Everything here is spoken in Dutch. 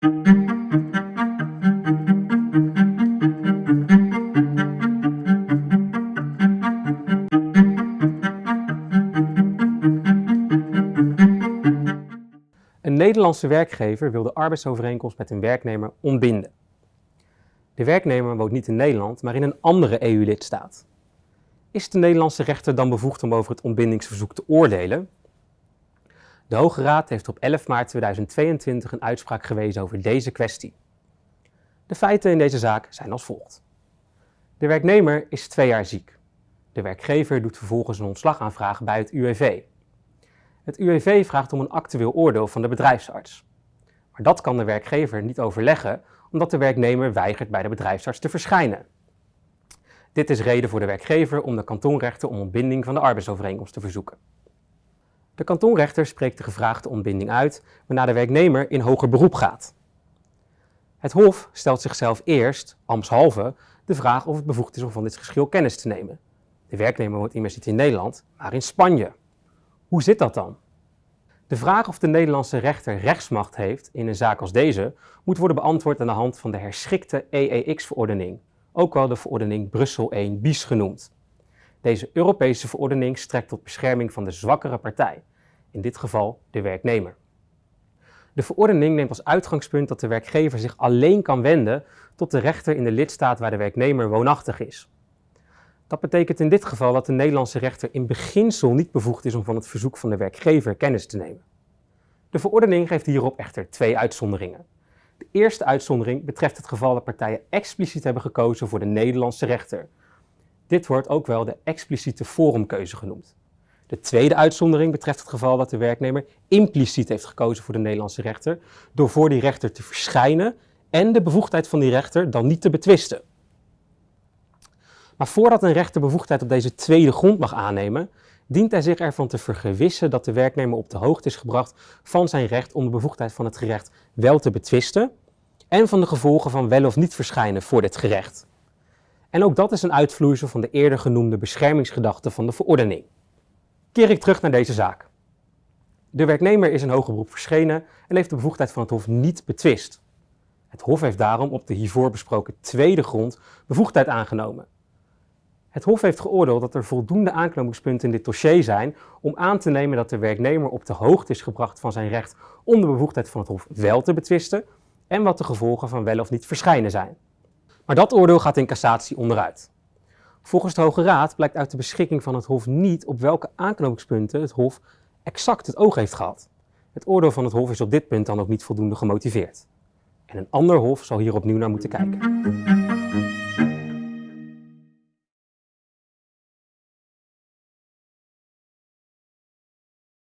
Een Nederlandse werkgever wil de arbeidsovereenkomst met een werknemer ontbinden. De werknemer woont niet in Nederland, maar in een andere EU-lidstaat. Is de Nederlandse rechter dan bevoegd om over het ontbindingsverzoek te oordelen? De Hoge Raad heeft op 11 maart 2022 een uitspraak gewezen over deze kwestie. De feiten in deze zaak zijn als volgt. De werknemer is twee jaar ziek. De werkgever doet vervolgens een ontslagaanvraag bij het UWV. Het UWV vraagt om een actueel oordeel van de bedrijfsarts. Maar dat kan de werkgever niet overleggen omdat de werknemer weigert bij de bedrijfsarts te verschijnen. Dit is reden voor de werkgever om de kantonrechter om ontbinding van de arbeidsovereenkomst te verzoeken. De kantonrechter spreekt de gevraagde ontbinding uit, waarna de werknemer in hoger beroep gaat. Het Hof stelt zichzelf eerst, ambtshalve, de vraag of het bevoegd is om van dit geschil kennis te nemen. De werknemer woont immers niet in Nederland, maar in Spanje. Hoe zit dat dan? De vraag of de Nederlandse rechter rechtsmacht heeft in een zaak als deze moet worden beantwoord aan de hand van de herschikte EEX-verordening, ook wel de verordening Brussel 1 bis genoemd. Deze Europese verordening strekt tot bescherming van de zwakkere partij, in dit geval de werknemer. De verordening neemt als uitgangspunt dat de werkgever zich alleen kan wenden tot de rechter in de lidstaat waar de werknemer woonachtig is. Dat betekent in dit geval dat de Nederlandse rechter in beginsel niet bevoegd is om van het verzoek van de werkgever kennis te nemen. De verordening geeft hierop echter twee uitzonderingen. De eerste uitzondering betreft het geval dat partijen expliciet hebben gekozen voor de Nederlandse rechter. Dit wordt ook wel de expliciete forumkeuze genoemd. De tweede uitzondering betreft het geval dat de werknemer impliciet heeft gekozen voor de Nederlandse rechter door voor die rechter te verschijnen en de bevoegdheid van die rechter dan niet te betwisten. Maar voordat een rechter bevoegdheid op deze tweede grond mag aannemen, dient hij zich ervan te vergewissen dat de werknemer op de hoogte is gebracht van zijn recht om de bevoegdheid van het gerecht wel te betwisten en van de gevolgen van wel of niet verschijnen voor dit gerecht. En ook dat is een uitvloeisel van de eerder genoemde beschermingsgedachte van de verordening. Keer ik terug naar deze zaak. De werknemer is in hoger beroep verschenen en heeft de bevoegdheid van het Hof niet betwist. Het Hof heeft daarom op de hiervoor besproken tweede grond bevoegdheid aangenomen. Het Hof heeft geoordeeld dat er voldoende aanknopingspunten in dit dossier zijn om aan te nemen dat de werknemer op de hoogte is gebracht van zijn recht om de bevoegdheid van het Hof wel te betwisten en wat de gevolgen van wel of niet verschijnen zijn. Maar dat oordeel gaat in cassatie onderuit. Volgens de Hoge Raad blijkt uit de beschikking van het Hof niet op welke aanknopingspunten het Hof exact het oog heeft gehad. Het oordeel van het Hof is op dit punt dan ook niet voldoende gemotiveerd. En een ander Hof zal hier opnieuw naar moeten kijken.